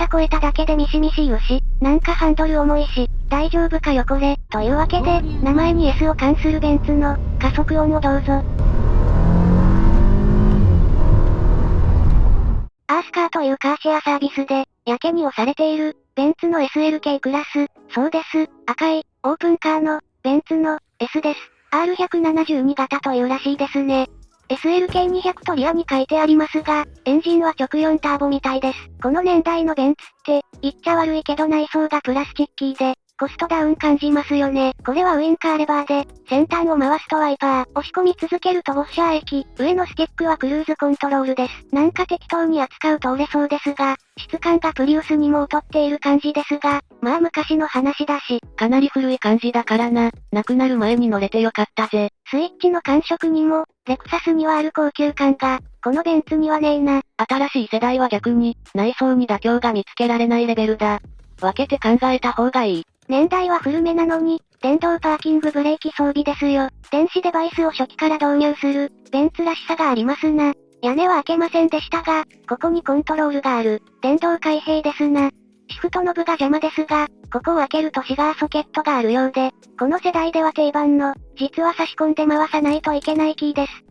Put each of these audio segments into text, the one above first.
さ超えただけでミシミシ言うし、なんかハンドル重いし、大丈夫かよこれ。というわけで、名前に S を冠するベンツの、加速音をどうぞ。アースカーというカーシェアサービスで、やけに押されている、ベンツの SLK クラス、そうです、赤い、オープンカーの、ベンツの、S です。R172 型というらしいですね。SLK200 とリアに書いてありますが、エンジンは直4ターボみたいです。この年代のベンツって、言っちゃ悪いけど内装がプラスチッキーで、コストダウン感じますよね。これはウインカーレバーで、先端を回すとワイパー、押し込み続けるとウォッシャー液、上のスティックはクルーズコントロールです。なんか適当に扱うと売れそうですが、質感がプリウスにも劣っている感じですが、まあ昔の話だし、かなり古い感じだからな、亡くなる前に乗れてよかったぜ。スイッチの感触にも、レクサスにはある高級感が、このベンツにはねえな。新しい世代は逆に、内装に妥協が見つけられないレベルだ。分けて考えた方がいい。年代は古めなのに、電動パーキングブレーキ装備ですよ。電子デバイスを初期から導入する、ベンツらしさがありますな。屋根は開けませんでしたが、ここにコントロールがある、電動開閉ですな。シフトノブが邪魔ですが、ここを開けるとシガーソケットがあるようで、この世代では定番の、実は差し込んで回さないといけないキーです。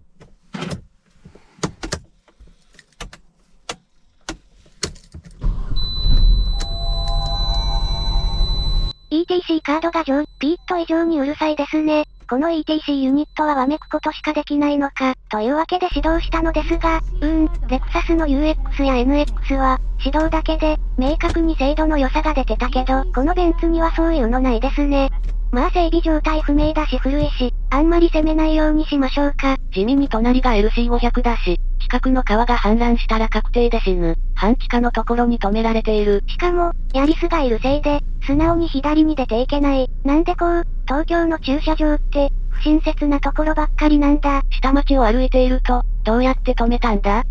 C カードが上、ピーッと異常にうるさいですね。この ETC ユニットはわめくことしかできないのか、というわけで指導したのですが、うーん、レクサスの UX や NX は、指導だけで、明確に精度の良さが出てたけど、このベンツにはそういうのないですね。まあ整備状態不明だし古いし、あんまり攻めないようにしましょうか。地味に隣が LC500 だし、近くの川が氾濫したら確定で死ぬ。半地下のところに止められている。しかも、ヤリスがいるせいで、素直に左に出ていけない。なんでこう、東京の駐車場って、不親切なところばっかりなんだ。下町を歩いていると、どうやって止めたんだ？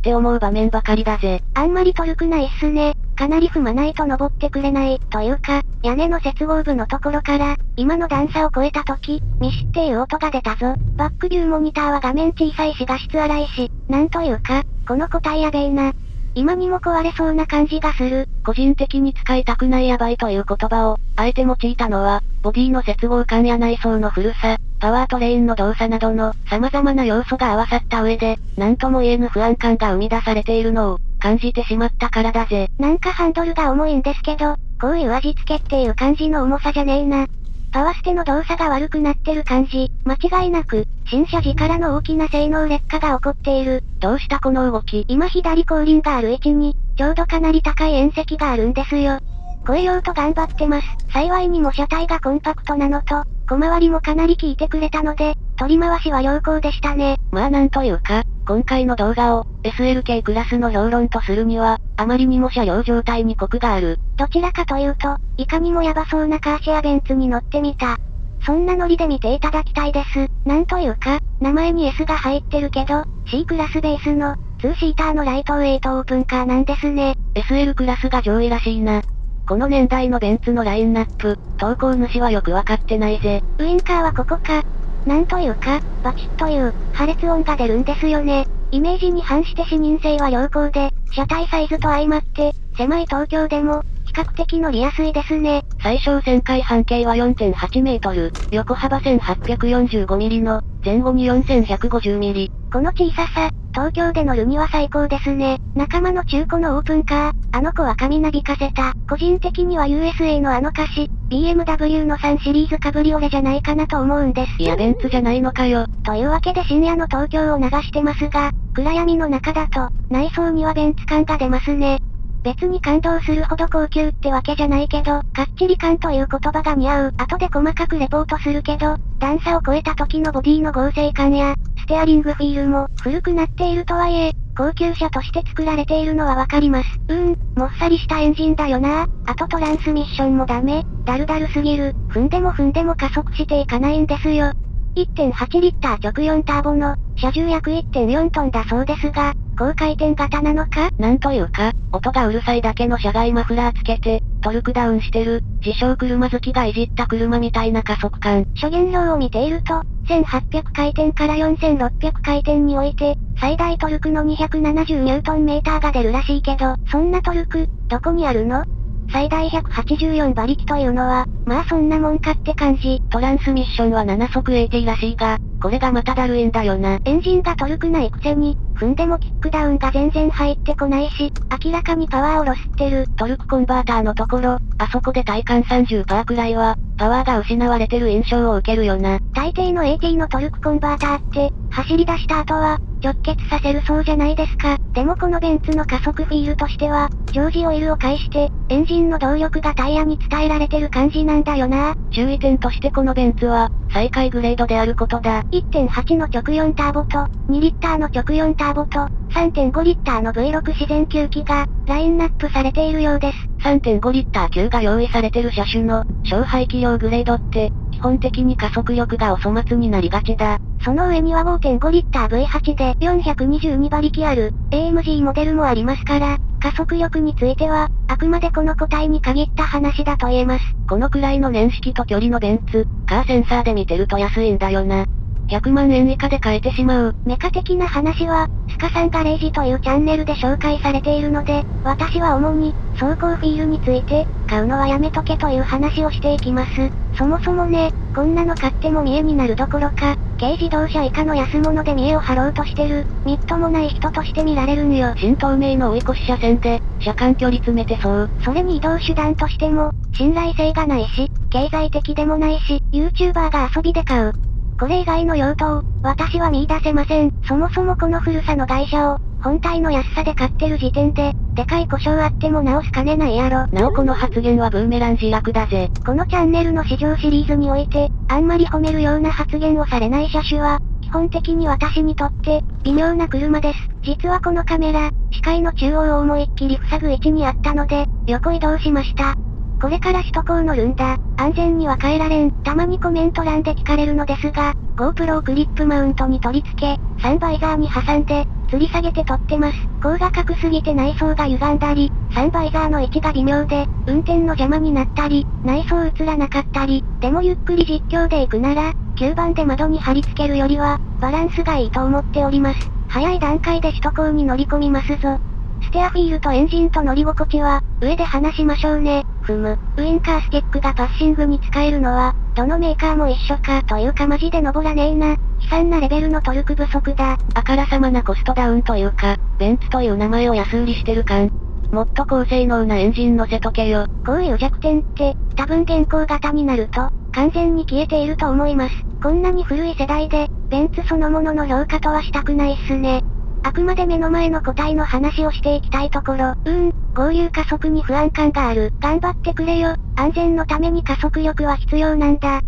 って思う場面ばかりだぜ。あんまりトルクないっすね。かなり踏まないと登ってくれない、というか、屋根の接合部のところから、今の段差を超えた時、ミシっていう音が出たぞ。バックビューモニターは画面小さいし画質荒いし、なんというか、この個体やべえな。今にも壊れそうな感じがする。個人的に使いたくないやばいという言葉を、あえて用いたのは、ボディの接合感や内装の古さ、パワートレインの動作などの様々な要素が合わさった上で、なんとも言えぬ不安感が生み出されているのを、感じてしまったからだぜ。なんかハンドルが重いんですけど、こういう味付けっていう感じの重さじゃねえな。パワステの動作が悪くなってる感じ。間違いなく、新車時からの大きな性能劣化が起こっている。どうしたこの動き今左後輪がある位置に、ちょうどかなり高い縁石があるんですよ。超えようと頑張ってます。幸いにも車体がコンパクトなのと、小回りもかなり効いてくれたので、取り回しは良好でしたね。まあなんというか、今回の動画を、SLK クラスの評論とするには、あまりにも車両状態にコクがある。どちらかというと、いかにもヤバそうなカーシェアベンツに乗ってみた。そんなノリで見ていただきたいです。なんというか、名前に S が入ってるけど、C クラスベースの、2シーターのライトウェイトオープンカーなんですね。SL クラスが上位らしいな。この年代のベンツのラインナップ、投稿主はよくわかってないぜ。ウインカーはここか。なんというか、バチッという、破裂音が出るんですよね。イメージに反して視認性は良好で、車体サイズと相まって、狭い東京でも、比較的乗りやすいですね。最小旋回半径は4.8メートル、横幅1845ミリの、前後に4150ミリ。この小ささ、東京で乗るには最高ですね。仲間の中古のオープンカー、あの子は髪なびかせた。個人的には USA のあの歌詞、BMW の3シリーズカブリオレじゃないかなと思うんです。いやベンツじゃないのかよ。というわけで深夜の東京を流してますが、暗闇の中だと、内装にはベンツ感が出ますね。別に感動するほど高級ってわけじゃないけど、かっちり感という言葉が似合う。後で細かくレポートするけど、段差を超えた時のボディの合成感や、ステアリングフィールも、古くなっているとはいえ、高級車として作られているのはわかります。うーん、もっさりしたエンジンだよなあとトランスミッションもダメ、だるだるすぎる。踏んでも踏んでも加速していかないんですよ。1.8リッター直4ターボの、車重約1.4トンだそうですが、高回転型なのか？なんというか、音がうるさいだけの車外マフラーつけて、トルクダウンしてる、自称車好きがいじった車みたいな加速感。諸言量を見ていると、1800回転から4600回転において、最大トルクの270ニュートンメーターが出るらしいけど、そんなトルク、どこにあるの？最大184馬力というのは、まあそんなもんかって感じ。トランスミッションは7速 AT らしいが、これがまただるいんだよな。エンジンがトルクないくせに、踏んでもキックダウンが全然入ってこないし、明らかにパワーをロスってる。トルクコンバーターのところ、あそこで体感30%くらいは、パワーが失われてる印象を受けるよな。大抵の AT のトルクコンバーターって、走り出した後は、直結させるそうじゃないですか。でもこのベンツの加速フィールとしては、ジョージオイルを介して、エンジンの動力がタイヤに伝えられてる感じなんだよな。注意点としてこのベンツは、最下位グレードであることだ。1.8の直4ターボと、2リッターの直4ターボと、3.5リッターの V6 自然吸気が、ラインナップされているようです。3.5リッター級が用意されてる車種の、小排気量グレードって、基本的に加速力がお粗末になりがちだ。その上には5.5リッター V8 で422馬力ある AMG モデルもありますから、加速力については、あくまでこの個体に限った話だと言えます。このくらいの年式と距離のベンツ、カーセンサーで見てると安いんだよな。100万円以下で買えてしまう。メカ的な話は、スカさんガレージというチャンネルで紹介されているので、私は主に、走行フィールについて、買うのはやめとけという話をしていきます。そもそもね、こんなの買っても見栄になるどころか、軽自動車以下の安物で見栄を張ろうとしてる、みっともない人として見られるんよ。新透明の追い越し車線で、車間距離詰めてそう。それに移動手段としても、信頼性がないし、経済的でもないし、YouTuber が遊びで買う。これ以外の用途を、私は見出せません。そもそもこの古さの会社を、本体の安さで買ってる時点で、でかい故障あっても直すかねないやろ。なおこの発言はブーメラン自落だぜ。このチャンネルの市場シリーズにおいて、あんまり褒めるような発言をされない車種は、基本的に私にとって、微妙な車です。実はこのカメラ、視界の中央を思いっきり塞ぐ位置にあったので、横移動しました。これから首都高乗るんだ。安全には変えられん。たまにコメント欄で聞かれるのですが、GoPro をクリップマウントに取り付け、サンバイザーに挟んで、吊り下げて撮ってます。高画角すぎて内装が歪んだり、サンバイザーの位置が微妙で、運転の邪魔になったり、内装映らなかったり、でもゆっくり実況で行くなら、吸盤で窓に貼り付けるよりは、バランスがいいと思っております。早い段階で首都高に乗り込みますぞ。ステアフィールとエンジンと乗り心地は、上で話しましょうね。ふむ、ウインカースティックがパッシングに使えるのは、どのメーカーも一緒か、というかマジで登らねえな。悲惨なレベルのトルク不足だ。あからさまなコストダウンというか、ベンツという名前を安売りしてる感。もっと高性能なエンジン乗せとけよ。こういう弱点って、多分現行型になると、完全に消えていると思います。こんなに古い世代で、ベンツそのものの評価とはしたくないっすね。あくまで目の前の個体の話をしていきたいところ。うーん、合流加速に不安感がある。頑張ってくれよ。安全のために加速力は必要なんだ。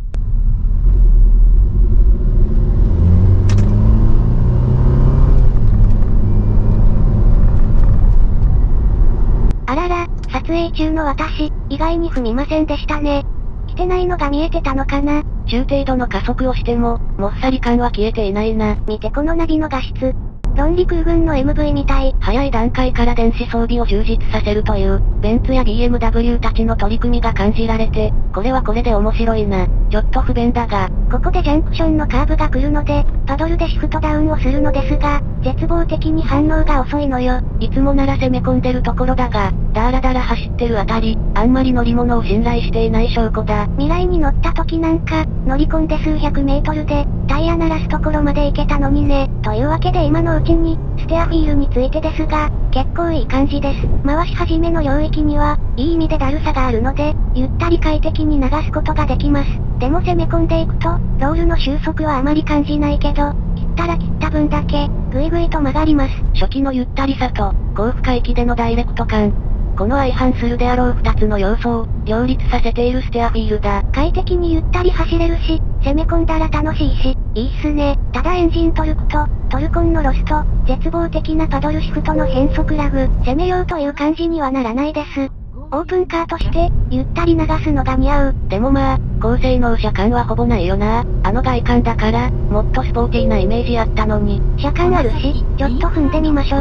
あらら、撮影中の私、意外に踏みませんでしたね。来てないのが見えてたのかな？中程度の加速をしても、もっさり感は消えていないな。見てこのナビの画質。論理空軍の MV みたい。早い段階から電子装備を充実させるという、ベンツや BMW たちの取り組みが感じられて、これはこれで面白いな。ちょっと不便だが。ここでジャンクションのカーブが来るので、パドルでシフトダウンをするのですが、絶望的に反応が遅いのよ。いつもなら攻め込んでるところだが、ダーラダラ走ってるあたり、あんまり乗り物を信頼していない証拠だ。未来に乗った時なんか、乗り込んで数百メートルで、タイヤ鳴らすところまで行けたのにね。というわけで今のうちに、ステアフィールについてですが、結構いい感じです。回し始めの領域には、いい意味でだるさがあるので、ゆったり快適に流すことができます。でも攻め込んでいくと、ロールの収束はあまり感じないけど、切ったら切った分だけ、ぐいぐいと曲がります。初期のゆったりさと、高負荷域でのダイレクト感、この相反するであろう二つの要素を、両立させているステアフィールだ。快適にゆったり走れるし、攻め込んだら楽しいし、いいっすね。ただエンジントルクと、トルコンのロスと、絶望的なパドルシフトの変速ラグ、攻めようという感じにはならないです。オープンカーとして、ゆったり流すのが似合う。でもまあ、高性能車間はほぼないよな。あの外観だから、もっとスポーティーなイメージあったのに。車間あるし、ちょっと踏んでみましょう。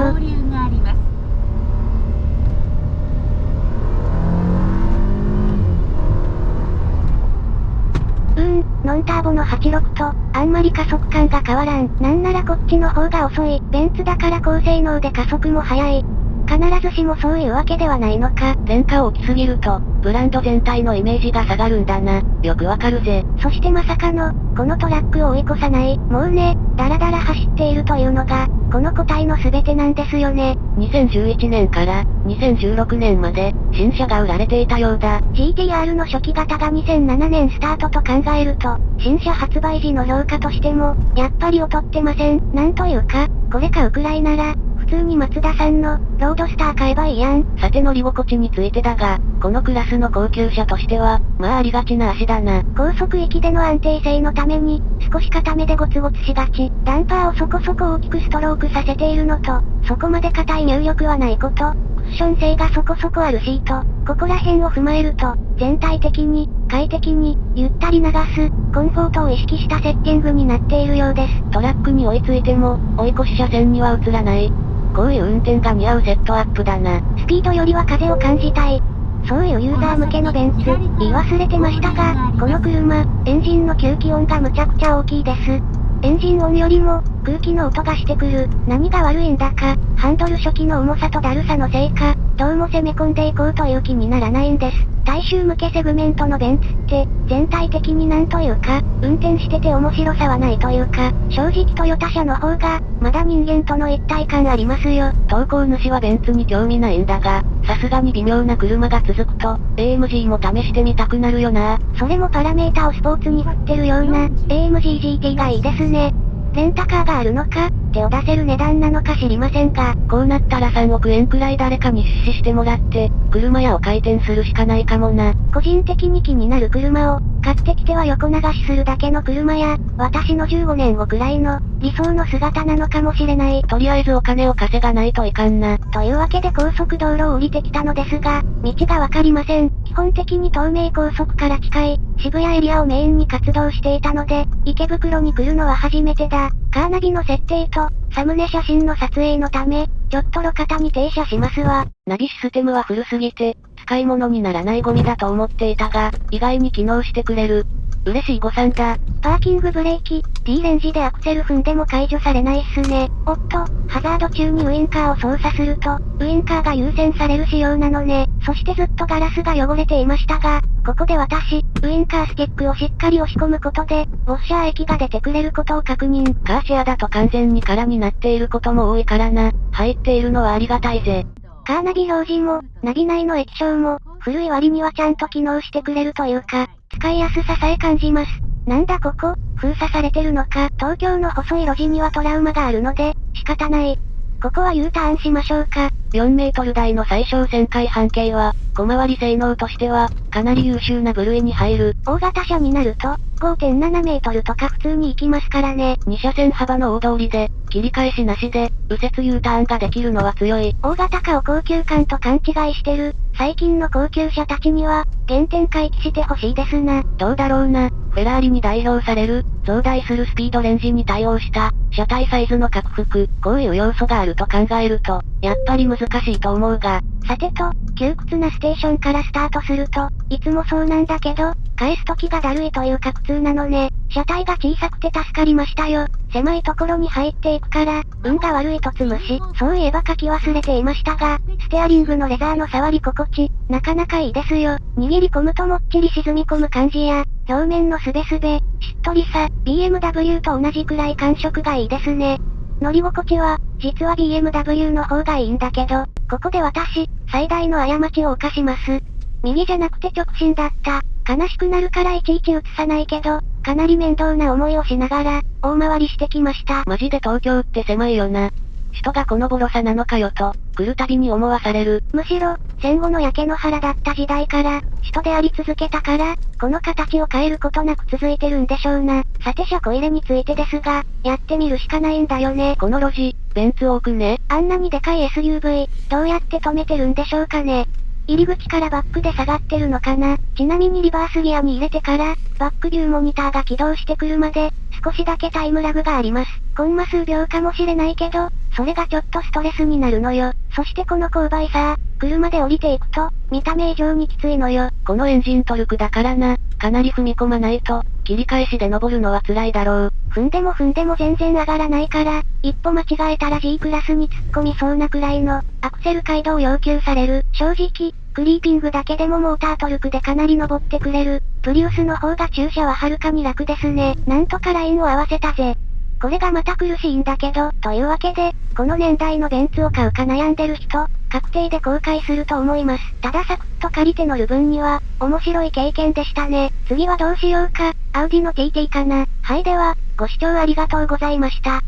うん、ノンターボの86と、あんまり加速感が変わらん。なんならこっちの方が遅い。ベンツだから高性能で加速も速い。必ずしもそういうわけではないのか。廉価大きすぎると、ブランド全体のイメージが下がるんだな。よくわかるぜ。そしてまさかの、このトラックを追い越さない。もうね、だらだら走っているというのが、この個体の全てなんですよね。2011年から2016年まで新車が売られていたようだ。GTR の初期型が2007年スタートと考えると、新車発売時の評価としても、やっぱり劣ってません。なんというか、これ買うくらいなら、通に松田さんの、ロードスター買えばいいやん。さて乗り心地についてだが、このクラスの高級車としては、まあありがちな足だな。高速域での安定性のために、少し固めでゴツゴツしがち。ダンパーをそこそこ大きくストロークさせているのと、そこまで硬い入力はないこと、クッション性がそこそこあるシート、ここら辺を踏まえると、全体的に、快適に、ゆったり流す、コンフォートを意識したセッティングになっているようです。トラックに追いついても、追い越し車線には映らない。こういう運転が似合うセットアップだな。スピードよりは風を感じたい。そういうユーザー向けのベンツ、言い忘れてましたが、この車、エンジンの吸気音がむちゃくちゃ大きいです。エンジン音よりも、空気の音がしてくる。何が悪いんだか、ハンドル初期の重さとだるさのせいか、どうも攻め込んでいこうという気にならないんです。大衆向けセグメントのベンツって、全体的になんというか、運転してて面白さはないというか、正直トヨタ車の方が、まだ人間との一体感ありますよ。投稿主はベンツに興味ないんだが、さすがに微妙な車が続くと、AMG も試してみたくなるよな。それもパラメータをスポーツに振ってるような、AMG GT がいいですね。レンタカーがあるのか、手を出せる値段なのか知りませんが、こうなったら3億円くらい誰かに出資してもらって、車屋を開店するしかないかもな。個人的に気になる車を、買ってきては横流しするだけの車や、私の15年後くらいの、理想の姿なのかもしれない。とりあえずお金を稼がないといかんな。というわけで高速道路を降りてきたのですが、道がわかりません。基本的に東名高速から近い、渋谷エリアをメインに活動していたので、池袋に来るのは初めてだ。カーナビの設定と、サムネ写真の撮影のため、ちょっと路肩に停車しますわ。ナビシステムは古すぎて、使い物にならないゴミだと思っていたが、意外に機能してくれる。嬉しい誤算だ。パーキングブレーキ、T レンジでアクセル踏んでも解除されないっすね。おっと、ハザード中にウインカーを操作すると、ウインカーが優先される仕様なのね。そしてずっとガラスが汚れていましたが、ここで私、ウインカースティックをしっかり押し込むことで、ウォッシャー液が出てくれることを確認。カーシェアだと完全に空になっていることも多いからな。入っているのはありがたいぜ。カーナビ表示も、ナビ内の液晶も、古い割にはちゃんと機能してくれるというか、使いやすささえ感じます。なんだここ、封鎖されてるのか、東京の細い路地にはトラウマがあるので、仕方ない。ここは U ターンしましょうか。4メートル台の最小旋回半径は、小回り性能としては、かなり優秀な部類に入る。大型車になると、5.7メートルとか普通に行きますからね。2車線幅の大通りで、切り返しなしで、右折 U ターンができるのは強い。大型化を高級感と勘違いしてる、最近の高級車たちには、原点回帰してほしいですな。どうだろうな。フェラーリに代表される、増大するスピードレンジに対応した、車体サイズの拡幅、こういう要素があると考えると、やっぱり難しいと思うが。さてと、窮屈なステーションからスタートすると、いつもそうなんだけど、返す時がだるいというか苦痛なのね。車体が小さくて助かりましたよ。狭いところに入っていくから、運が悪いと積むし、そういえば書き忘れていましたが、ステアリングのレザーの触り心地、なかなかいいですよ。握り込むともっちり沈み込む感じや、表面のすべすべ、しっとりさ、BMW と同じくらい感触がいいですね。乗り心地は、実は BMW の方がいいんだけど、ここで私、最大の過ちを犯します。右じゃなくて直進だった。悲しくなるからいちいち映さないけど、かなり面倒な思いをしながら、大回りしてきました。マジで東京って狭いよな。人がこのボロさなのかよと、来るたびに思わされる。むしろ、戦後の焼け野原だった時代から、人であり続けたから、この形を変えることなく続いてるんでしょうな。さて車庫入れについてですが、やってみるしかないんだよね。この路地、ベンツ多くね。あんなにでかい SUV、どうやって止めてるんでしょうかね。入り口からバックで下がってるのかなちなみにリバースギアに入れてから、バックビューモニターが起動してくるまで、少しだけタイムラグがあります。コンマ数秒かもしれないけど、それがちょっとストレスになるのよ。そしてこの勾配さ、車で降りていくと、見た目以上にきついのよ。このエンジントルクだからな、かなり踏み込まないと、切り返しで登るのは辛いだろう。踏んでも踏んでも全然上がらないから、一歩間違えたら G クラスに突っ込みそうなくらいの、アクセル街道を要求される。正直、クリーピングだけでもモータートルクでかなり登ってくれる。プリウスの方が駐車ははるかに楽ですね。なんとかラインを合わせたぜ。これがまた苦しいんだけど、というわけで、この年代のベンツを買うか悩んでる人、確定で後悔すると思います。ただサクッと借りて乗る分には、面白い経験でしたね。次はどうしようか、アウディの TT かな。はいでは、ご視聴ありがとうございました。